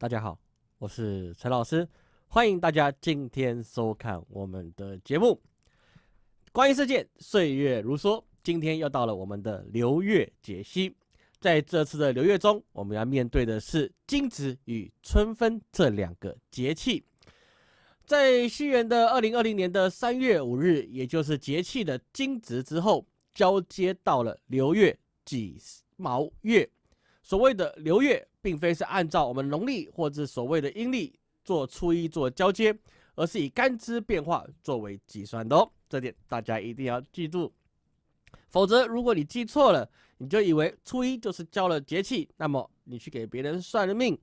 大家好，我是陈老师，欢迎大家今天收看我们的节目。关于事件，岁月如梭，今天又到了我们的流月解析。在这次的流月中，我们要面对的是惊蛰与春分这两个节气。在西元的二零二零年的三月五日，也就是节气的惊蛰之后，交接到了流月己卯月。所谓的流月，并非是按照我们农历或者所谓的阴历做初一做交接，而是以干支变化作为计算的哦。这点大家一定要记住，否则如果你记错了，你就以为初一就是交了节气，那么你去给别人算了命，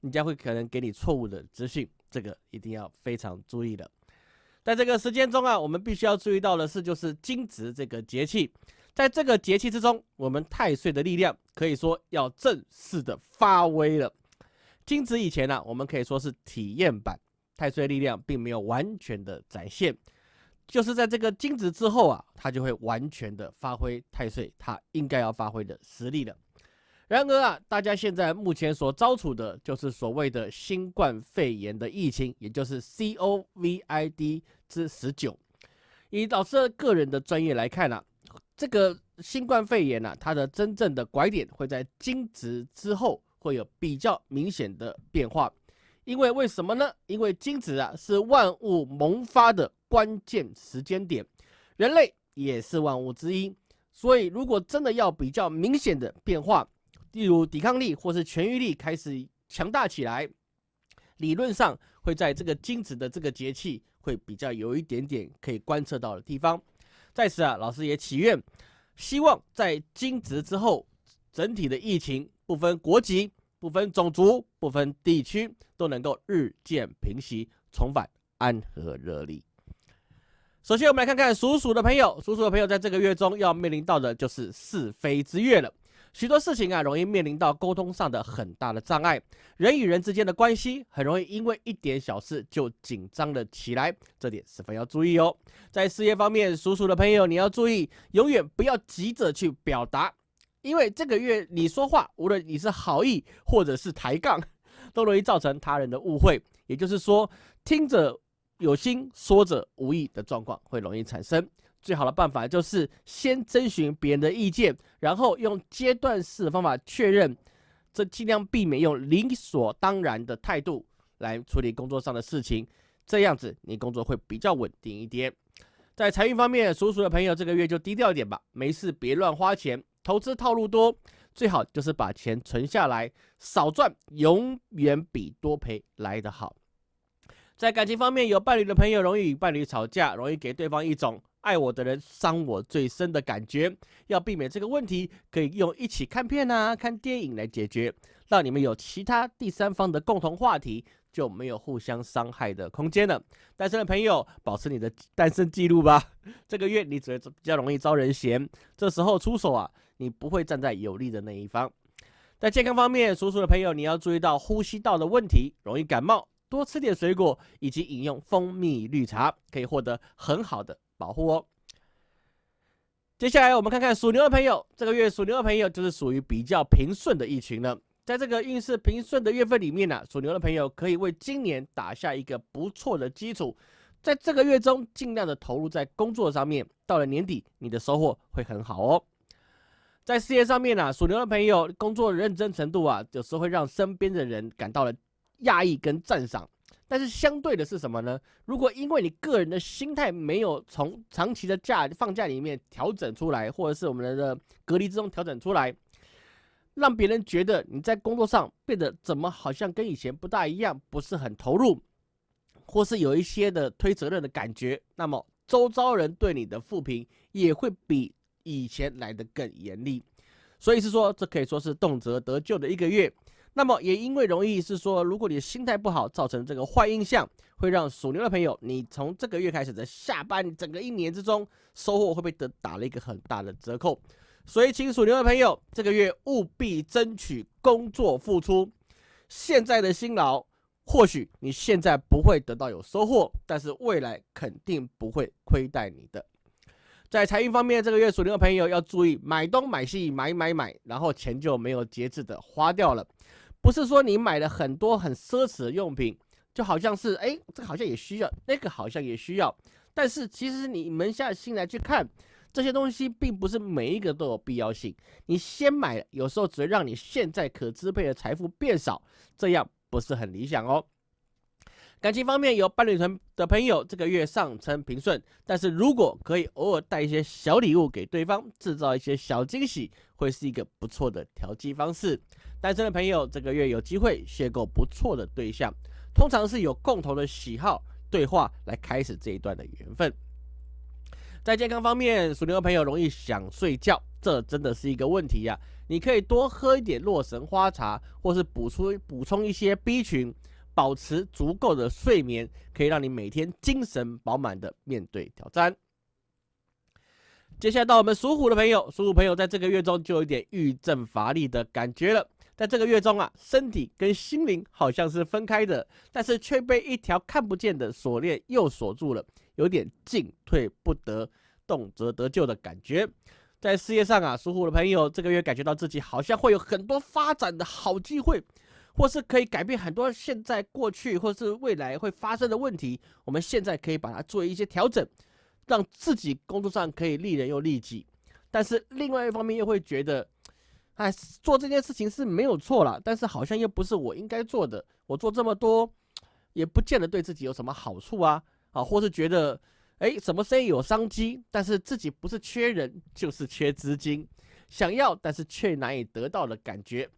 人家会可能给你错误的资讯，这个一定要非常注意的。在这个时间中啊，我们必须要注意到的是，就是惊蛰这个节气。在这个节气之中，我们太岁的力量可以说要正式的发威了。惊蛰以前呢，我们可以说是体验版，太岁力量并没有完全的展现。就是在这个惊蛰之后啊，它就会完全的发挥太岁它应该要发挥的实力了。然而啊，大家现在目前所遭处的就是所谓的新冠肺炎的疫情，也就是 COVID 之十九。以老师个人的专业来看呢。这个新冠肺炎呢，它的真正的拐点会在惊蛰之后会有比较明显的变化，因为为什么呢？因为惊蛰啊是万物萌发的关键时间点，人类也是万物之一，所以如果真的要比较明显的变化，例如抵抗力或是痊愈力开始强大起来，理论上会在这个惊蛰的这个节气会比较有一点点可以观测到的地方。在此啊，老师也祈愿，希望在惊蛰之后，整体的疫情不分国籍、不分种族、不分地区，都能够日渐平息，重返安和热力。首先，我们来看看属鼠的朋友，属鼠的朋友在这个月中要面临到的就是是非之月了。许多事情啊，容易面临到沟通上的很大的障碍，人与人之间的关系很容易因为一点小事就紧张了起来，这点十分要注意哦。在事业方面，属鼠的朋友你要注意，永远不要急着去表达，因为这个月你说话，无论你是好意或者是抬杠，都容易造成他人的误会，也就是说，听者有心，说者无意的状况会容易产生。最好的办法就是先征询别人的意见，然后用阶段式方法确认，这尽量避免用理所当然的态度来处理工作上的事情，这样子你工作会比较稳定一点。在财运方面，属鼠的朋友这个月就低调一点吧，没事别乱花钱，投资套路多，最好就是把钱存下来，少赚永远比多赔来得好。在感情方面，有伴侣的朋友容易与伴侣吵架，容易给对方一种。爱我的人伤我最深的感觉，要避免这个问题，可以用一起看片啊、看电影来解决，让你们有其他第三方的共同话题，就没有互相伤害的空间了。单身的朋友，保持你的单身记录吧。这个月你只会比较容易招人嫌，这时候出手啊，你不会站在有利的那一方。在健康方面，属鼠的朋友你要注意到呼吸道的问题，容易感冒，多吃点水果以及饮用蜂蜜绿茶，可以获得很好的。保护哦。接下来我们看看属牛的朋友，这个月属牛的朋友就是属于比较平顺的一群了。在这个运势平顺的月份里面呢，属牛的朋友可以为今年打下一个不错的基础。在这个月中，尽量的投入在工作上面，到了年底，你的收获会很好哦。在事业上面呢，属牛的朋友工作认真程度啊，有时候会让身边的人感到了讶异跟赞赏。但是相对的是什么呢？如果因为你个人的心态没有从长期的假放假里面调整出来，或者是我们的隔离之中调整出来，让别人觉得你在工作上变得怎么好像跟以前不大一样，不是很投入，或是有一些的推责任的感觉，那么周遭人对你的负评也会比以前来的更严厉。所以是说，这可以说是动辄得救的一个月。那么也因为容易是说，如果你的心态不好，造成这个坏印象，会让属牛的朋友，你从这个月开始的下半整个一年之中，收获会被得打了一个很大的折扣。所以，请属牛的朋友，这个月务必争取工作付出。现在的辛劳，或许你现在不会得到有收获，但是未来肯定不会亏待你的。在财运方面，这个月属牛的朋友要注意买东买西，买买买，然后钱就没有节制的花掉了。不是说你买了很多很奢侈的用品，就好像是哎，这个好像也需要，那个好像也需要，但是其实你扪下心来去看，这些东西并不是每一个都有必要性。你先买，有时候只会让你现在可支配的财富变少，这样不是很理想哦。感情方面，有伴侣团的朋友，这个月上称平顺，但是如果可以偶尔带一些小礼物给对方，制造一些小惊喜，会是一个不错的调剂方式。单身的朋友，这个月有机会邂逅不错的对象，通常是有共同的喜好，对话来开始这一段的缘分。在健康方面，属牛的朋友容易想睡觉，这真的是一个问题呀。你可以多喝一点洛神花茶，或是补充补充一些 B 群。保持足够的睡眠，可以让你每天精神饱满的面对挑战。接下来到我们属虎的朋友，属虎朋友在这个月中就有点郁症乏力的感觉了。在这个月中啊，身体跟心灵好像是分开的，但是却被一条看不见的锁链又锁住了，有点进退不得，动辄得救的感觉。在事业上啊，属虎的朋友这个月感觉到自己好像会有很多发展的好机会。或是可以改变很多现在、过去或是未来会发生的问题，我们现在可以把它做一些调整，让自己工作上可以利人又利己。但是另外一方面又会觉得，哎，做这件事情是没有错了，但是好像又不是我应该做的。我做这么多，也不见得对自己有什么好处啊！啊，或是觉得，哎，什么生意有商机，但是自己不是缺人，就是缺资金，想要但是却难以得到的感觉。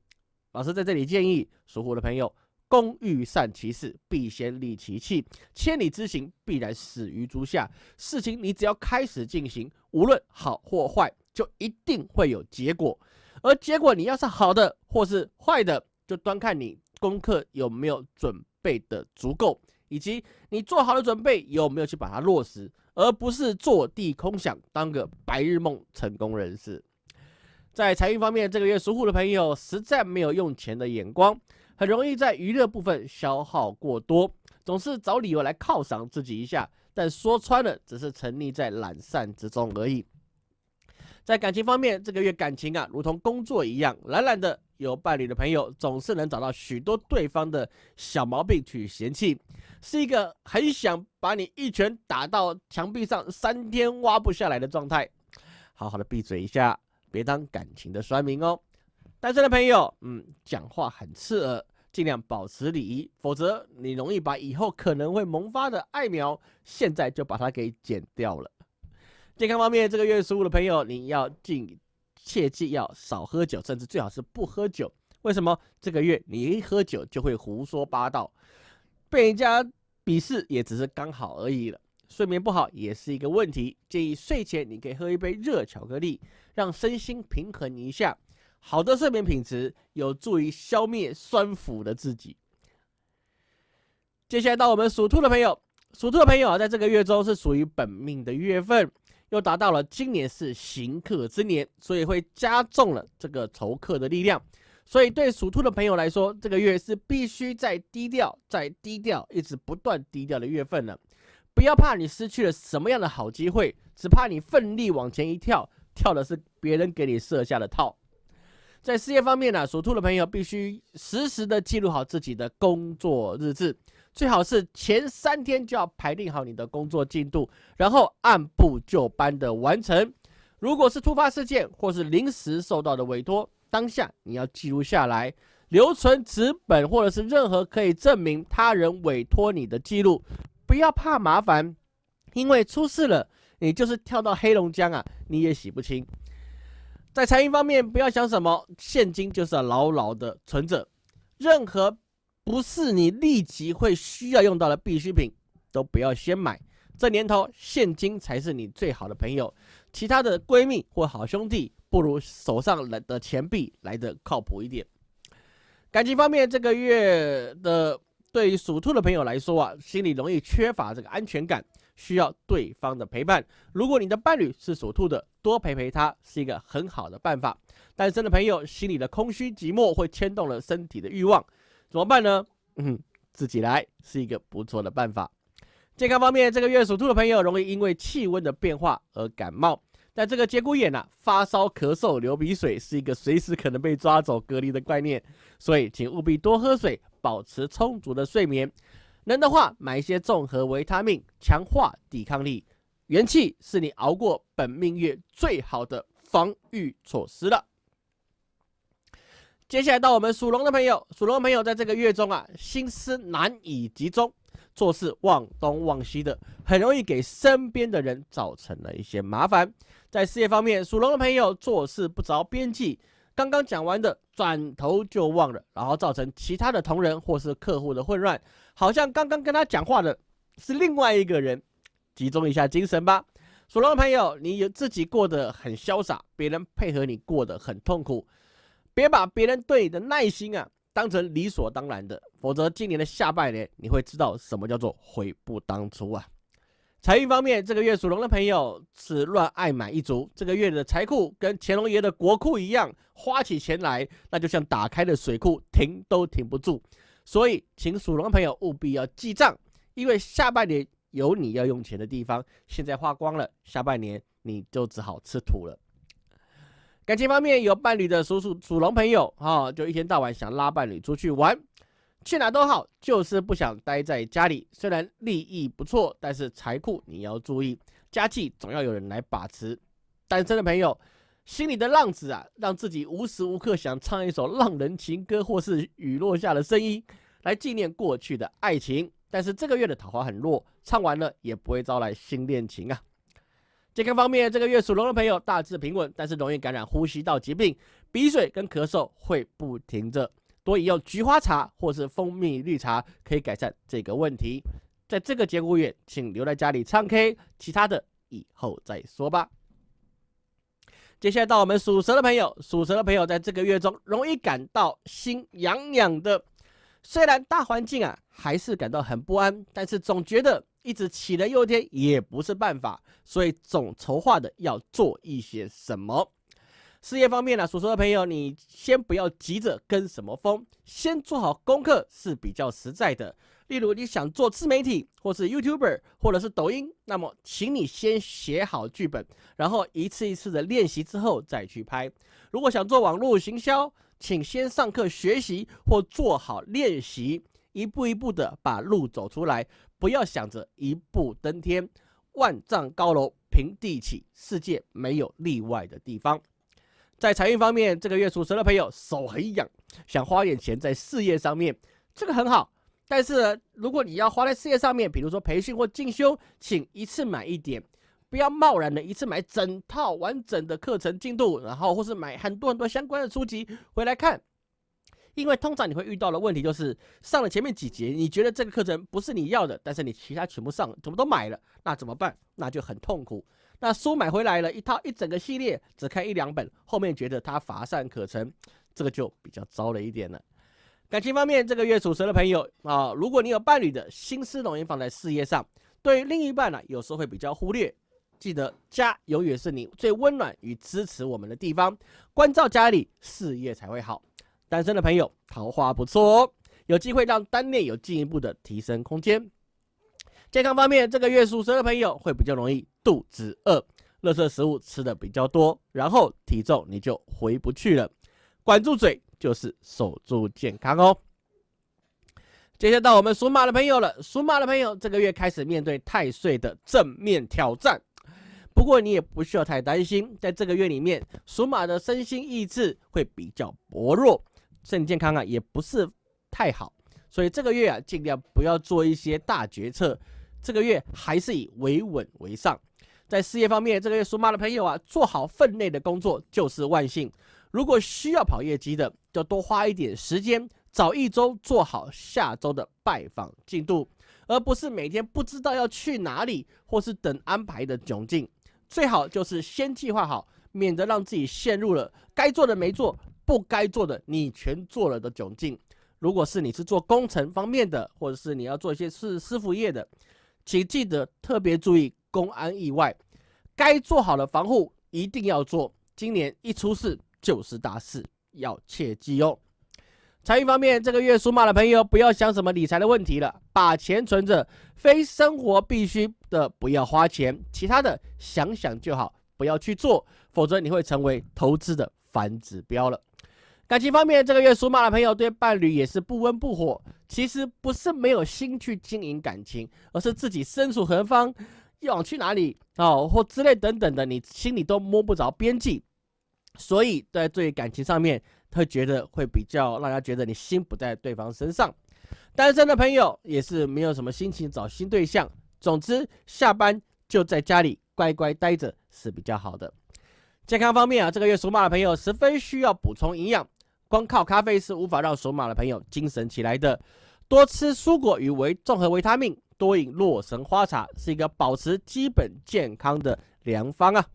老师在这里建议属虎的朋友：工欲善其事，必先利其器。千里之行，必然始于足下。事情你只要开始进行，无论好或坏，就一定会有结果。而结果你要是好的或是坏的，就端看你功课有没有准备的足够，以及你做好的准备有没有去把它落实，而不是坐地空想，当个白日梦成功人士。在财运方面，这个月属虎的朋友实在没有用钱的眼光，很容易在娱乐部分消耗过多，总是找理由来犒赏自己一下，但说穿了，只是沉溺在懒散之中而已。在感情方面，这个月感情啊，如同工作一样，懒懒的。有伴侣的朋友总是能找到许多对方的小毛病去嫌弃，是一个很想把你一拳打到墙壁上三天挖不下来的状态。好好的闭嘴一下。别当感情的酸民哦，单身的朋友，嗯，讲话很刺耳，尽量保持礼仪，否则你容易把以后可能会萌发的爱苗，现在就把它给剪掉了。健康方面，这个月十五的朋友，你要尽切记要少喝酒，甚至最好是不喝酒。为什么？这个月你一喝酒就会胡说八道，被人家鄙视也只是刚好而已了。睡眠不好也是一个问题，建议睡前你可以喝一杯热巧克力，让身心平衡一下。好的睡眠品质有助于消灭酸腐的自己。接下来到我们属兔的朋友，属兔的朋友啊，在这个月中是属于本命的月份，又达到了今年是行客之年，所以会加重了这个仇客的力量。所以对属兔的朋友来说，这个月是必须在低调、在低调、一直不断低调的月份了。不要怕你失去了什么样的好机会，只怕你奋力往前一跳，跳的是别人给你设下的套。在事业方面呢，属兔的朋友必须实时的记录好自己的工作日志，最好是前三天就要排定好你的工作进度，然后按部就班的完成。如果是突发事件或是临时受到的委托，当下你要记录下来，留存纸本或者是任何可以证明他人委托你的记录。不要怕麻烦，因为出事了，你就是跳到黑龙江啊，你也洗不清。在财运方面，不要想什么现金，就是要牢牢的存着。任何不是你立即会需要用到的必需品，都不要先买。这年头，现金才是你最好的朋友，其他的闺蜜或好兄弟，不如手上的钱币来的靠谱一点。感情方面，这个月的。对于属兔的朋友来说啊，心里容易缺乏这个安全感，需要对方的陪伴。如果你的伴侣是属兔的，多陪陪他是一个很好的办法。单身的朋友心里的空虚寂寞会牵动了身体的欲望，怎么办呢？嗯，自己来是一个不错的办法。健康方面，这个月属兔的朋友容易因为气温的变化而感冒，在这个节骨眼啊，发烧、咳嗽、流鼻水是一个随时可能被抓走隔离的概念，所以请务必多喝水，保持充足的睡眠。能的话，买一些综合维他命，强化抵抗力。元气是你熬过本命月最好的防御措施了。接下来到我们属龙的朋友，属龙的朋友在这个月中啊，心思难以集中。做事忘东忘西的，很容易给身边的人造成了一些麻烦。在事业方面，属龙的朋友做事不着边际，刚刚讲完的转头就忘了，然后造成其他的同仁或是客户的混乱，好像刚刚跟他讲话的是另外一个人。集中一下精神吧，属龙的朋友，你有自己过得很潇洒，别人配合你过得很痛苦，别把别人对你的耐心啊。当成理所当然的，否则今年的下半年你会知道什么叫做悔不当初啊！财运方面，这个月属龙的朋友是乱爱买一族，这个月的财库跟乾隆爷的国库一样，花起钱来那就像打开的水库，停都停不住。所以，请属龙的朋友务必要记账，因为下半年有你要用钱的地方，现在花光了，下半年你就只好吃土了。感情方面有伴侣的属属属龙朋友哈，就一天到晚想拉伴侣出去玩，去哪都好，就是不想待在家里。虽然利益不错，但是财库你要注意，家计总要有人来把持。单身的朋友，心里的浪子啊，让自己无时无刻想唱一首浪人情歌，或是雨落下的声音，来纪念过去的爱情。但是这个月的桃花很弱，唱完了也不会招来新恋情啊。健康方面，这个月属龙的朋友大致平稳，但是容易感染呼吸道疾病，鼻水跟咳嗽会不停着。多饮用菊花茶或是蜂蜜绿茶，可以改善这个问题。在这个节骨眼，请留在家里唱 K，其他的以后再说吧。接下来到我们属蛇的朋友，属蛇的朋友在这个月中容易感到心痒痒的，虽然大环境啊还是感到很不安，但是总觉得。一直杞人忧天也不是办法，所以总筹划的要做一些什么。事业方面呢，所说的朋友，你先不要急着跟什么风，先做好功课是比较实在的。例如你想做自媒体，或是 YouTuber，或者是抖音，那么请你先写好剧本，然后一次一次的练习之后再去拍。如果想做网络行销，请先上课学习或做好练习，一步一步的把路走出来。不要想着一步登天，万丈高楼平地起，世界没有例外的地方。在财运方面，这个月属蛇的朋友手很痒，想花点钱在事业上面，这个很好。但是如果你要花在事业上面，比如说培训或进修，请一次买一点，不要贸然的一次买整套完整的课程进度，然后或是买很多很多相关的书籍回来看。因为通常你会遇到的问题就是上了前面几节，你觉得这个课程不是你要的，但是你其他全部上，怎么都买了，那怎么办？那就很痛苦。那书买回来了一套一整个系列，只看一两本，后面觉得它乏善可陈，这个就比较糟了一点了。感情方面，这个月属蛇的朋友啊，如果你有伴侣的心思容易放在事业上，对于另一半呢，有时候会比较忽略。记得家永远是你最温暖与支持我们的地方，关照家里，事业才会好。单身的朋友，桃花不错哦，有机会让单恋有进一步的提升空间。健康方面，这个月属蛇的朋友会比较容易肚子饿，垃圾食物吃的比较多，然后体重你就回不去了。管住嘴就是守住健康哦。接下来到我们属马的朋友了，属马的朋友这个月开始面对太岁的正面挑战，不过你也不需要太担心，在这个月里面，属马的身心意志会比较薄弱。身体健康啊，也不是太好，所以这个月啊，尽量不要做一些大决策。这个月还是以维稳为上。在事业方面，这个月属马的朋友啊，做好分内的工作就是万幸。如果需要跑业绩的，就多花一点时间，早一周做好下周的拜访进度，而不是每天不知道要去哪里，或是等安排的窘境。最好就是先计划好，免得让自己陷入了该做的没做。不该做的你全做了的窘境。如果是你是做工程方面的，或者是你要做一些是师傅业的，请记得特别注意公安意外，该做好的防护一定要做。今年一出事就是大事，要切记哦。财运方面，这个月属马的朋友不要想什么理财的问题了，把钱存着，非生活必须的不要花钱，其他的想想就好，不要去做，否则你会成为投资的反指标了。感情方面，这个月属马的朋友对伴侣也是不温不火，其实不是没有心去经营感情，而是自己身处何方，要往去哪里哦，或之类等等的，你心里都摸不着边际，所以在对感情上面，会觉得会比较让人家觉得你心不在对方身上。单身的朋友也是没有什么心情找新对象。总之，下班就在家里乖乖待着是比较好的。健康方面啊，这个月属马的朋友十分需要补充营养，光靠咖啡是无法让属马的朋友精神起来的。多吃蔬果与维综合维他命，多饮洛神花茶是一个保持基本健康的良方啊。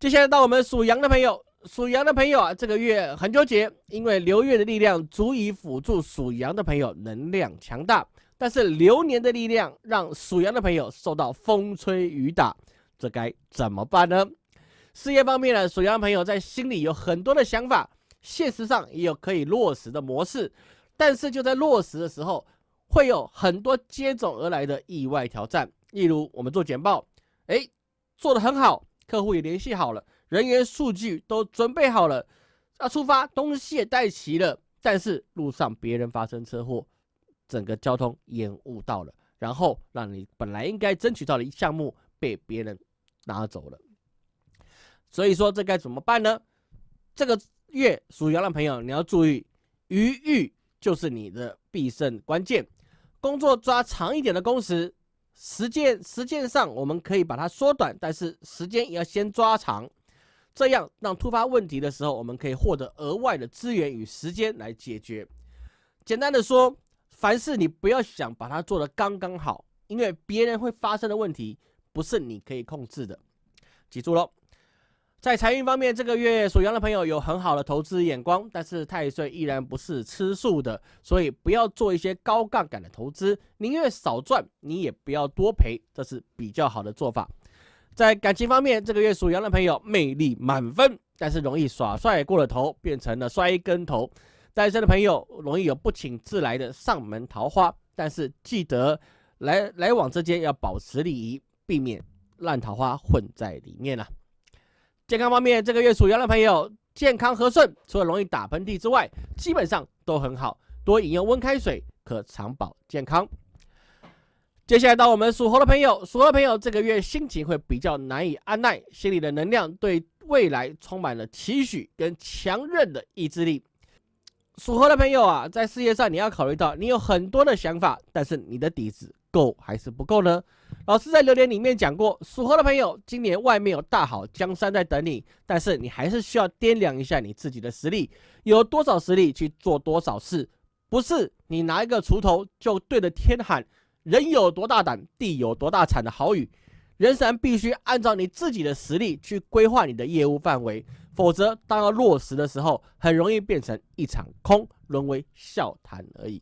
接下来到我们属羊的朋友。属羊的朋友啊，这个月很纠结，因为流月的力量足以辅助属羊的朋友能量强大，但是流年的力量让属羊的朋友受到风吹雨打，这该怎么办呢？事业方面呢，属羊朋友在心里有很多的想法，现实上也有可以落实的模式，但是就在落实的时候，会有很多接踵而来的意外挑战，例如我们做简报，哎，做得很好，客户也联系好了。人员数据都准备好了，要出发，东西也带齐了，但是路上别人发生车祸，整个交通延误到了，然后让你本来应该争取到的项目被别人拿走了。所以说这该怎么办呢？这个月属羊的朋友你要注意，余裕就是你的必胜关键，工作抓长一点的工时，时间时间上我们可以把它缩短，但是时间也要先抓长。这样让突发问题的时候，我们可以获得额外的资源与时间来解决。简单的说，凡事你不要想把它做得刚刚好，因为别人会发生的问题不是你可以控制的。记住喽，在财运方面，这个月属羊的朋友有很好的投资眼光，但是太岁依然不是吃素的，所以不要做一些高杠杆的投资，宁愿少赚，你也不要多赔，这是比较好的做法。在感情方面，这个月属羊的朋友魅力满分，但是容易耍帅过了头，变成了摔跟头。单身的朋友容易有不请自来的上门桃花，但是记得来来往之间要保持礼仪，避免烂桃花混在里面啊。健康方面，这个月属羊的朋友健康和顺，除了容易打喷嚏之外，基本上都很好。多饮用温开水，可长保健康。接下来到我们属猴的朋友，属猴的朋友这个月心情会比较难以按耐，心里的能量对未来充满了期许跟强韧的意志力。属猴的朋友啊，在事业上你要考虑到，你有很多的想法，但是你的底子够还是不够呢？老师在留言里面讲过，属猴的朋友今年外面有大好江山在等你，但是你还是需要掂量一下你自己的实力，有多少实力去做多少事，不是你拿一个锄头就对着天喊。人有多大胆，地有多大产的好语，人生必须按照你自己的实力去规划你的业务范围，否则当要落实的时候，很容易变成一场空，沦为笑谈而已。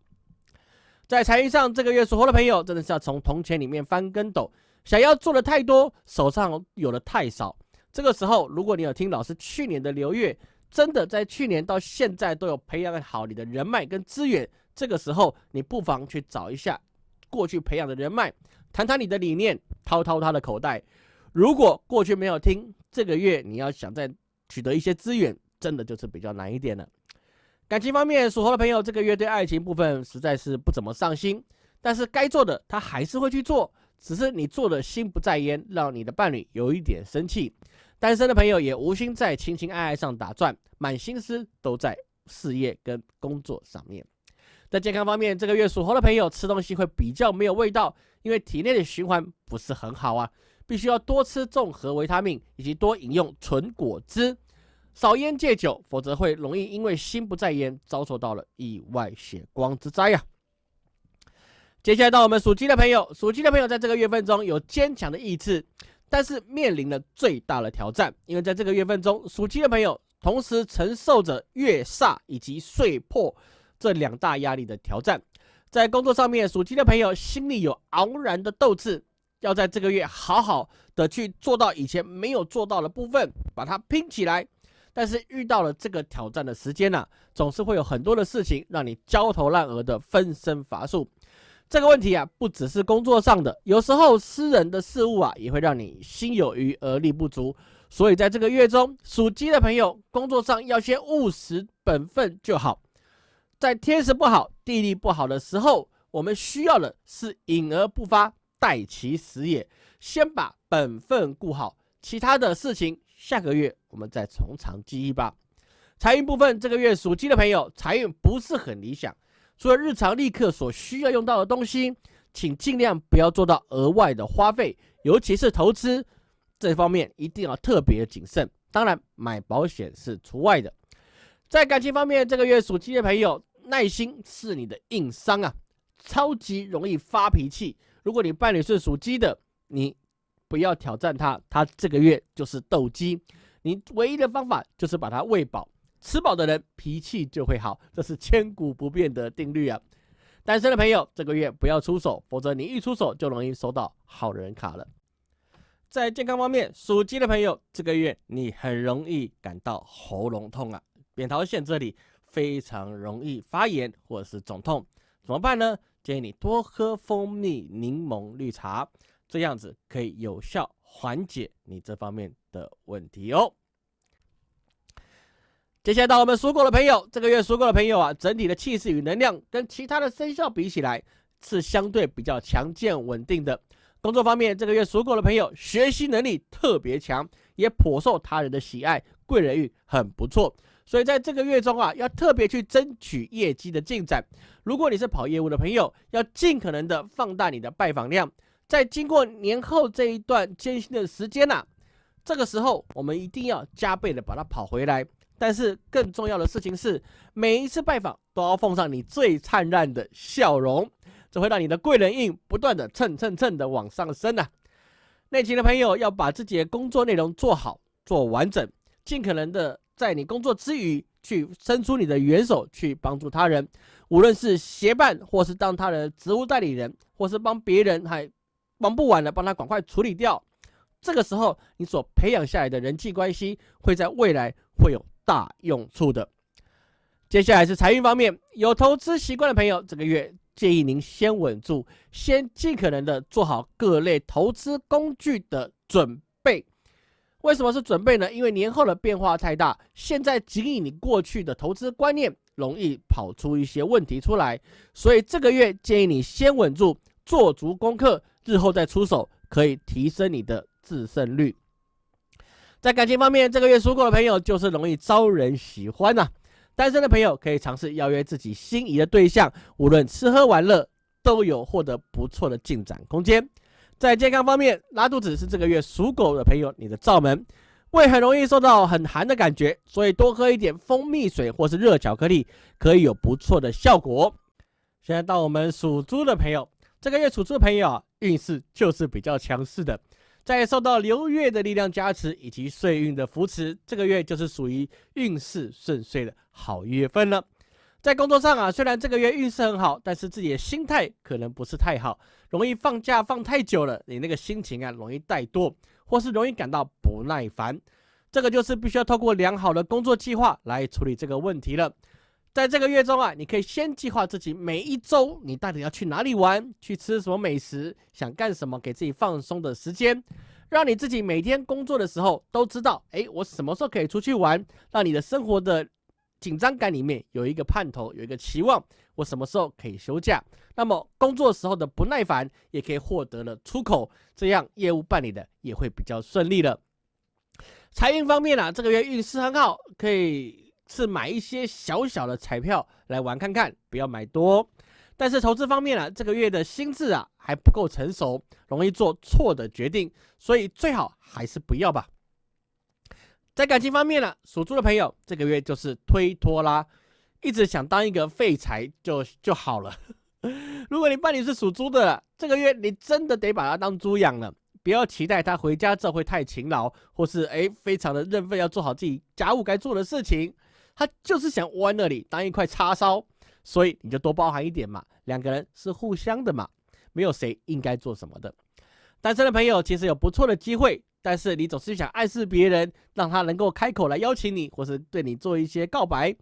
在财运上，这个月属猴的朋友真的是要从铜钱里面翻跟斗，想要做的太多，手上有的太少。这个时候，如果你有听老师去年的流月，真的在去年到现在都有培养好你的人脉跟资源，这个时候你不妨去找一下。过去培养的人脉，谈谈你的理念，掏掏他的口袋。如果过去没有听，这个月你要想再取得一些资源，真的就是比较难一点了。感情方面，属猴的朋友这个月对爱情部分实在是不怎么上心，但是该做的他还是会去做，只是你做的心不在焉，让你的伴侣有一点生气。单身的朋友也无心在情情爱爱上打转，满心思都在事业跟工作上面。在健康方面，这个月属猴的朋友吃东西会比较没有味道，因为体内的循环不是很好啊，必须要多吃综合维他命，以及多饮用纯果汁，少烟戒酒，否则会容易因为心不在焉，遭受到了意外血光之灾呀。接下来到我们属鸡的朋友，属鸡的朋友在这个月份中有坚强的意志，但是面临了最大的挑战，因为在这个月份中，属鸡的朋友同时承受着月煞以及岁破。这两大压力的挑战，在工作上面，属鸡的朋友心里有昂然的斗志，要在这个月好好的去做到以前没有做到的部分，把它拼起来。但是遇到了这个挑战的时间呢，总是会有很多的事情让你焦头烂额的分身乏术。这个问题啊，不只是工作上的，有时候私人的事物啊，也会让你心有余而力不足。所以在这个月中，属鸡的朋友工作上要先务实本分就好。在天时不好、地利不好的时候，我们需要的是隐而不发，待其时也。先把本分顾好，其他的事情下个月我们再从长计议吧。财运部分，这个月属鸡的朋友财运不是很理想。除了日常立刻所需要用到的东西，请尽量不要做到额外的花费，尤其是投资这方面一定要特别谨慎。当然，买保险是除外的。在感情方面，这个月属鸡的朋友，耐心是你的硬伤啊，超级容易发脾气。如果你伴侣是属鸡的，你不要挑战他，他这个月就是斗鸡，你唯一的方法就是把它喂饱。吃饱的人脾气就会好，这是千古不变的定律啊！单身的朋友这个月不要出手，否则你一出手就容易收到好人卡了。在健康方面，属鸡的朋友这个月你很容易感到喉咙痛啊，扁桃腺这里非常容易发炎或者是肿痛，怎么办呢？建议你多喝蜂蜜柠檬绿茶，这样子可以有效缓解你这方面的问题哦。接下来到我们属狗的朋友，这个月属狗的朋友啊，整体的气势与能量跟其他的生肖比起来，是相对比较强健稳定的。工作方面，这个月属狗的朋友学习能力特别强，也颇受他人的喜爱，贵人运很不错。所以在这个月中啊，要特别去争取业绩的进展。如果你是跑业务的朋友，要尽可能的放大你的拜访量。在经过年后这一段艰辛的时间呐，这个时候我们一定要加倍的把它跑回来。但是更重要的事情是，每一次拜访都要奉上你最灿烂的笑容，这会让你的贵人运不断的蹭蹭蹭的往上升呐。内勤的朋友要把自己的工作内容做好、做完整，尽可能的在你工作之余去伸出你的援手去帮助他人，无论是协办或是当他的职务代理人，或是帮别人还忙不完的帮他赶快处理掉。这个时候，你所培养下来的人际关系会在未来会有。大用处的。接下来是财运方面，有投资习惯的朋友，这个月建议您先稳住，先尽可能的做好各类投资工具的准备。为什么是准备呢？因为年后的变化太大，现在仅以你过去的投资观念，容易跑出一些问题出来。所以这个月建议你先稳住，做足功课，日后再出手，可以提升你的自胜率。在感情方面，这个月属狗的朋友就是容易招人喜欢呐。单身的朋友可以尝试邀约自己心仪的对象，无论吃喝玩乐都有获得不错的进展空间。在健康方面，拉肚子是这个月属狗的朋友你的罩门，胃很容易受到很寒的感觉，所以多喝一点蜂蜜水或是热巧克力，可以有不错的效果。现在到我们属猪的朋友，这个月属猪的朋友啊，运势就是比较强势的。在受到流月的力量加持以及岁运的扶持，这个月就是属于运势顺遂的好月份了。在工作上啊，虽然这个月运势很好，但是自己的心态可能不是太好，容易放假放太久了，你那个心情啊容易怠惰，或是容易感到不耐烦。这个就是必须要透过良好的工作计划来处理这个问题了。在这个月中啊，你可以先计划自己每一周你到底要去哪里玩，去吃什么美食，想干什么，给自己放松的时间，让你自己每天工作的时候都知道，哎，我什么时候可以出去玩，让你的生活的紧张感里面有一个盼头，有一个期望，我什么时候可以休假，那么工作时候的不耐烦也可以获得了出口，这样业务办理的也会比较顺利了。财运方面啊，这个月运势很好，可以。是买一些小小的彩票来玩看看，不要买多。但是投资方面啊，这个月的心智啊还不够成熟，容易做错的决定，所以最好还是不要吧。在感情方面呢，属猪的朋友这个月就是推脱啦，一直想当一个废柴就就好了。如果你伴侣是属猪的，这个月你真的得把他当猪养了，不要期待他回家之后会太勤劳，或是哎非常的认份，要做好自己家务该做的事情。他就是想窝那里当一块叉烧，所以你就多包含一点嘛。两个人是互相的嘛，没有谁应该做什么的。单身的朋友其实有不错的机会，但是你总是想暗示别人，让他能够开口来邀请你，或是对你做一些告白。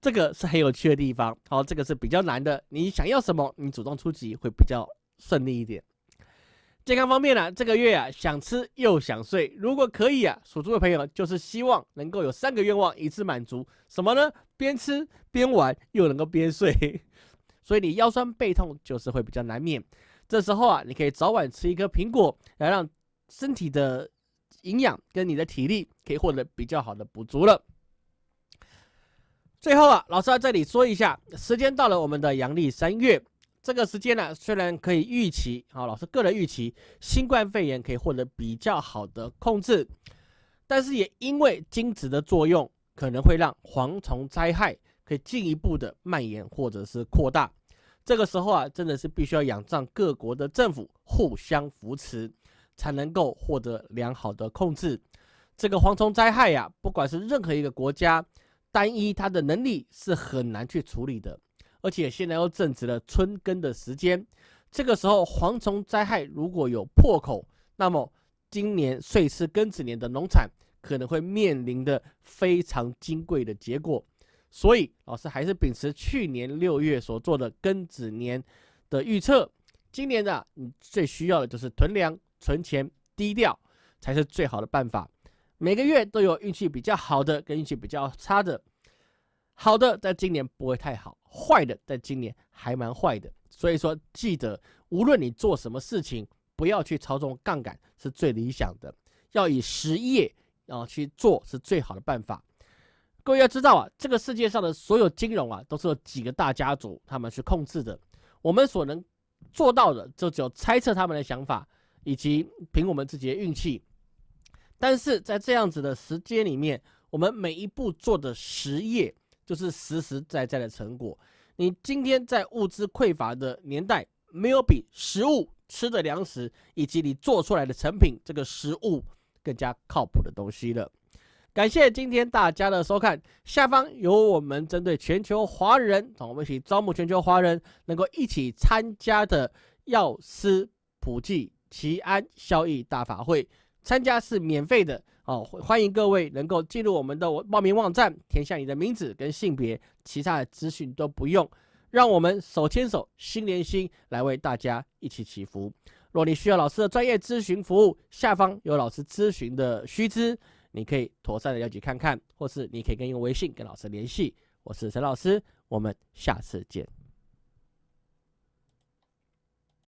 这个是很有趣的地方。好，这个是比较难的。你想要什么，你主动出击会比较顺利一点。健康方面呢，这个月啊，想吃又想睡。如果可以啊，属猪的朋友就是希望能够有三个愿望一次满足。什么呢？边吃边玩，又能够边睡。所以你腰酸背痛就是会比较难免。这时候啊，你可以早晚吃一颗苹果，来让身体的营养跟你的体力可以获得比较好的补足了。最后啊，老师在这里说一下，时间到了，我们的阳历三月。这个时间呢，虽然可以预期，好，老师个人预期新冠肺炎可以获得比较好的控制，但是也因为精子的作用，可能会让蝗虫灾害可以进一步的蔓延或者是扩大。这个时候啊，真的是必须要仰仗各国的政府互相扶持，才能够获得良好的控制。这个蝗虫灾害呀，不管是任何一个国家，单一它的能力是很难去处理的。而且现在又正值了春耕的时间，这个时候蝗虫灾害如果有破口，那么今年岁次庚子年的农产可能会面临的非常金贵的结果。所以老师还是秉持去年六月所做的庚子年的预测，今年呢你最需要的就是囤粮、存钱、低调，才是最好的办法。每个月都有运气比较好的跟运气比较差的。好的，在今年不会太好；坏的，在今年还蛮坏的。所以说，记得无论你做什么事情，不要去操纵杠杆，是最理想的。要以实业啊去做，是最好的办法。各位要知道啊，这个世界上的所有金融啊，都是有几个大家族他们去控制的。我们所能做到的，就只有猜测他们的想法，以及凭我们自己的运气。但是在这样子的时间里面，我们每一步做的实业。就是实实在在的成果。你今天在物资匮乏的年代，没有比食物吃的粮食以及你做出来的成品这个食物更加靠谱的东西了。感谢今天大家的收看，下方有我们针对全球华人，我们一起招募全球华人能够一起参加的药师普济齐安效益大法会，参加是免费的。哦，欢迎各位能够进入我们的报名网站，填下你的名字跟性别，其他的资讯都不用。让我们手牵手，心连心，来为大家一起祈福。若你需要老师的专业咨询服务，下方有老师咨询的须知，你可以妥善的了解看看，或是你可以跟用微信跟老师联系。我是陈老师，我们下次见。